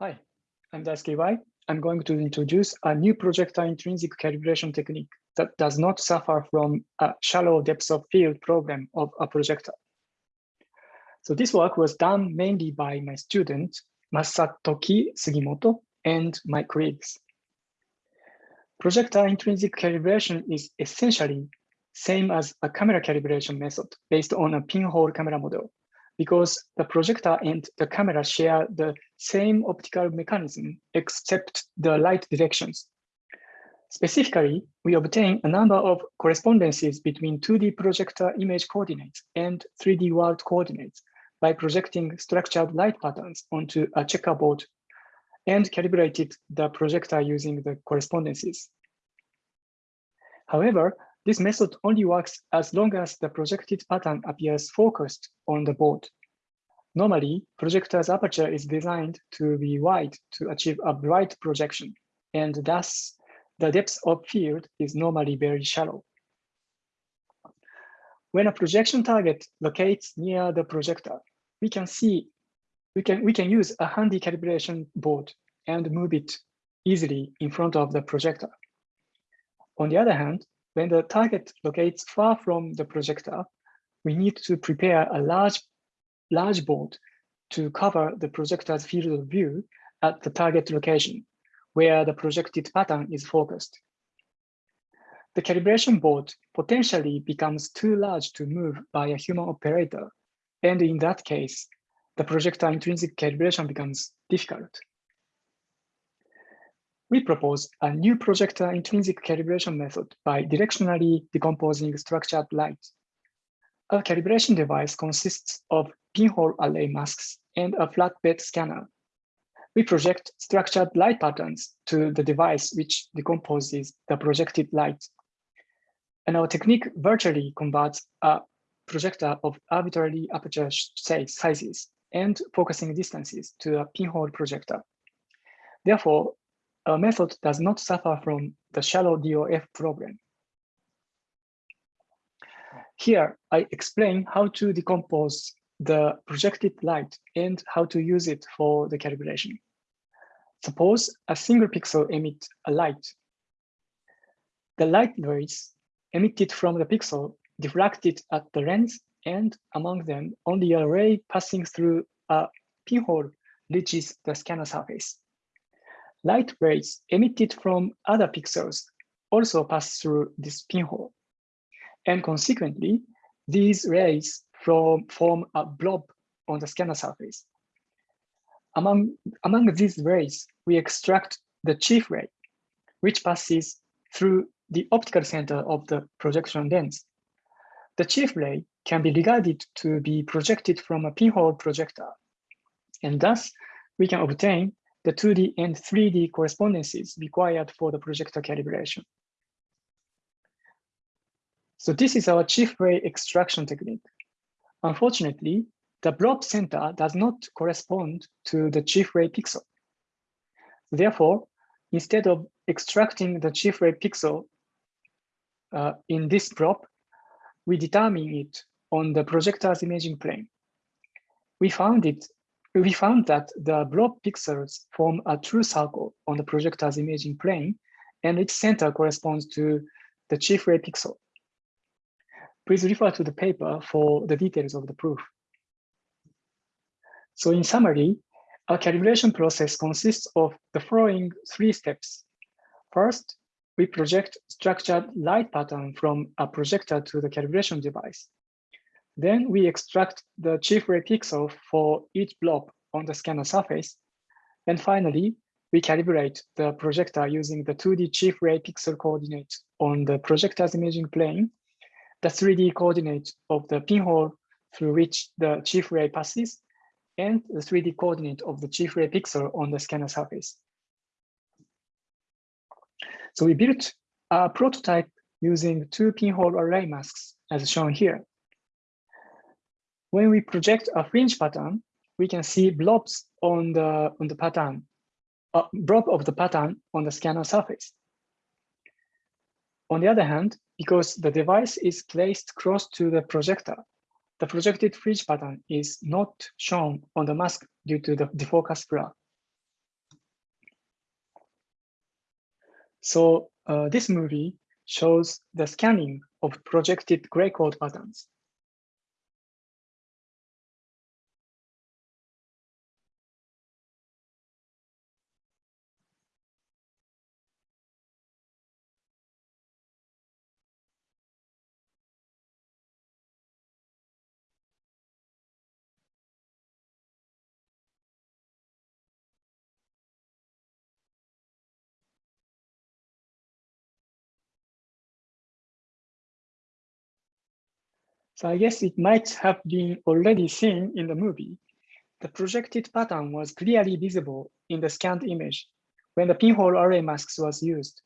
Hi, I'm Daisuke Iwai. I'm going to introduce a new projector intrinsic calibration technique that does not suffer from a shallow depth of field problem of a projector. So this work was done mainly by my student, Masatoki Sugimoto, and my colleagues. Projector intrinsic calibration is essentially same as a camera calibration method based on a pinhole camera model because the projector and the camera share the same optical mechanism except the light directions. Specifically, we obtain a number of correspondences between 2D projector image coordinates and 3D world coordinates by projecting structured light patterns onto a checkerboard and calibrated the projector using the correspondences. However, this method only works as long as the projected pattern appears focused on the board. Normally, projector's aperture is designed to be wide to achieve a bright projection, and thus the depth of field is normally very shallow. When a projection target locates near the projector, we can see we can we can use a handy calibration board and move it easily in front of the projector. On the other hand, when the target locates far from the projector, we need to prepare a large, large board to cover the projector's field of view at the target location, where the projected pattern is focused. The calibration board potentially becomes too large to move by a human operator, and in that case, the projector intrinsic calibration becomes difficult we propose a new projector intrinsic calibration method by directionally decomposing structured light. Our calibration device consists of pinhole array masks and a flatbed scanner. We project structured light patterns to the device which decomposes the projected light. And our technique virtually converts a projector of arbitrary aperture sizes and focusing distances to a pinhole projector. Therefore, our method does not suffer from the shallow DOF problem. Here, I explain how to decompose the projected light and how to use it for the calibration. Suppose a single pixel emits a light. The light rays emitted from the pixel diffracted at the lens and among them only a ray passing through a pinhole reaches the scanner surface. Light rays emitted from other pixels also pass through this pinhole. And consequently, these rays from, form a blob on the scanner surface. Among, among these rays, we extract the chief ray, which passes through the optical center of the projection lens. The chief ray can be regarded to be projected from a pinhole projector, and thus we can obtain the 2D and 3D correspondences required for the projector calibration. So this is our chief ray extraction technique. Unfortunately, the blob center does not correspond to the chief ray pixel. Therefore, instead of extracting the chief ray pixel uh, in this blob, we determine it on the projector's imaging plane. We found it we found that the blob pixels form a true circle on the projector's imaging plane, and its center corresponds to the chief ray pixel. Please refer to the paper for the details of the proof. So in summary, our calibration process consists of the following three steps. First, we project structured light pattern from a projector to the calibration device. Then we extract the chief ray pixel for each blob on the scanner surface. And finally, we calibrate the projector using the 2D chief ray pixel coordinate on the projector's imaging plane, the 3D coordinate of the pinhole through which the chief ray passes, and the 3D coordinate of the chief ray pixel on the scanner surface. So we built a prototype using two pinhole array masks as shown here. When we project a fringe pattern, we can see blobs on the on the pattern, a blob of the pattern on the scanner surface. On the other hand, because the device is placed close to the projector, the projected fringe pattern is not shown on the mask due to the defocus blur. So uh, this movie shows the scanning of projected gray code patterns. So I guess it might have been already seen in the movie. The projected pattern was clearly visible in the scanned image when the pinhole array masks was used.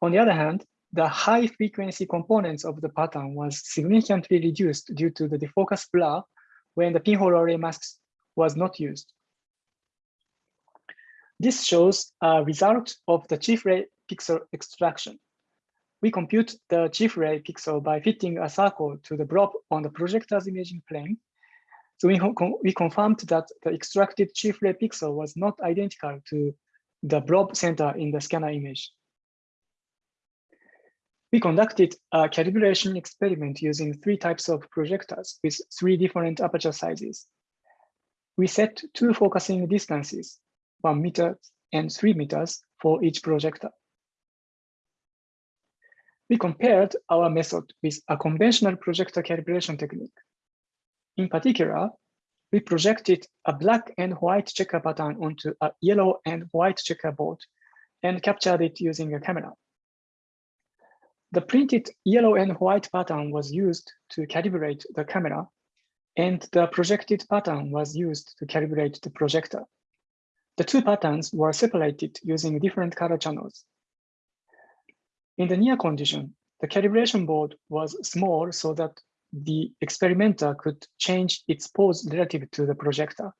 On the other hand, the high frequency components of the pattern was significantly reduced due to the defocus blur when the pinhole array masks was not used. This shows a result of the chief ray pixel extraction we compute the chief ray pixel by fitting a circle to the blob on the projector's imaging plane. So we, we confirmed that the extracted chief ray pixel was not identical to the blob center in the scanner image. We conducted a calibration experiment using three types of projectors with three different aperture sizes. We set two focusing distances, one meter and three meters for each projector we compared our method with a conventional projector calibration technique. In particular, we projected a black and white checker pattern onto a yellow and white checkerboard and captured it using a camera. The printed yellow and white pattern was used to calibrate the camera, and the projected pattern was used to calibrate the projector. The two patterns were separated using different color channels. In the near condition, the calibration board was small so that the experimenter could change its pose relative to the projector.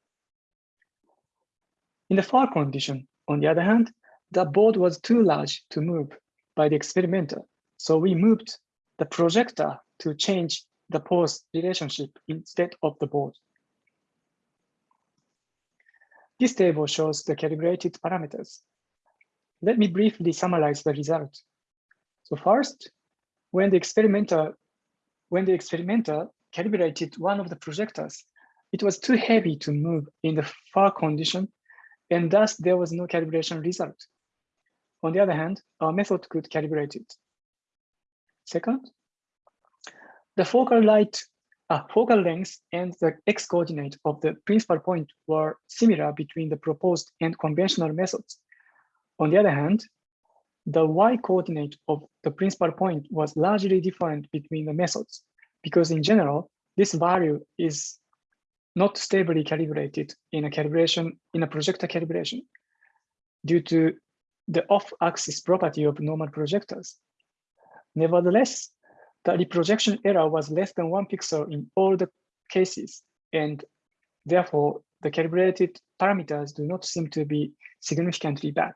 In the far condition, on the other hand, the board was too large to move by the experimenter. So we moved the projector to change the pose relationship instead of the board. This table shows the calibrated parameters. Let me briefly summarize the result. So first, when the experimenter, when the experimenter calibrated one of the projectors, it was too heavy to move in the far condition, and thus there was no calibration result. On the other hand, our method could calibrate it. Second, the focal light, uh, focal length and the x coordinate of the principal point were similar between the proposed and conventional methods. On the other hand, the y coordinate of the principal point was largely different between the methods because in general, this value is not stably calibrated in a calibration, in a projector calibration due to the off-axis property of normal projectors. Nevertheless, the reprojection error was less than one pixel in all the cases, and therefore the calibrated parameters do not seem to be significantly bad.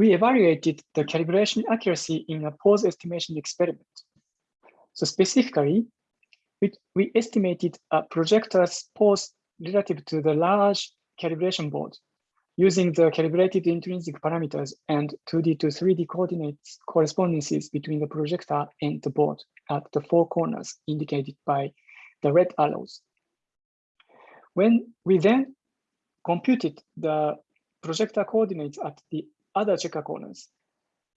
We evaluated the calibration accuracy in a pose estimation experiment. So specifically, we, we estimated a projector's pose relative to the large calibration board using the calibrated intrinsic parameters and 2D to 3D coordinates correspondences between the projector and the board at the four corners indicated by the red arrows. When we then computed the projector coordinates at the other checker corners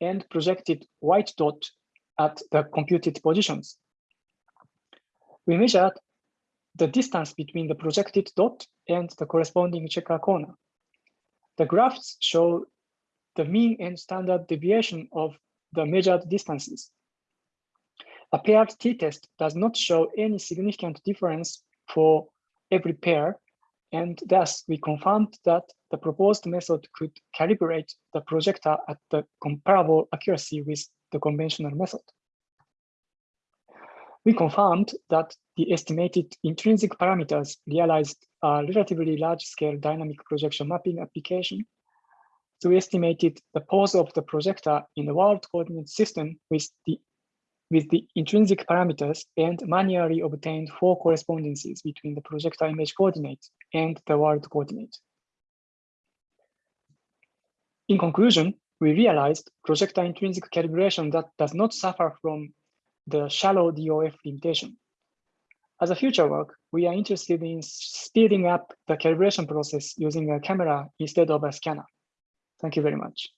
and projected white dot at the computed positions. We measured the distance between the projected dot and the corresponding checker corner. The graphs show the mean and standard deviation of the measured distances. A paired t-test does not show any significant difference for every pair and thus, we confirmed that the proposed method could calibrate the projector at the comparable accuracy with the conventional method. We confirmed that the estimated intrinsic parameters realized a relatively large-scale dynamic projection mapping application. So we estimated the pose of the projector in the world coordinate system with the with the intrinsic parameters and manually obtained four correspondences between the projector image coordinate and the world coordinate. In conclusion, we realized projector intrinsic calibration that does not suffer from the shallow DOF limitation. As a future work, we are interested in speeding up the calibration process using a camera instead of a scanner. Thank you very much.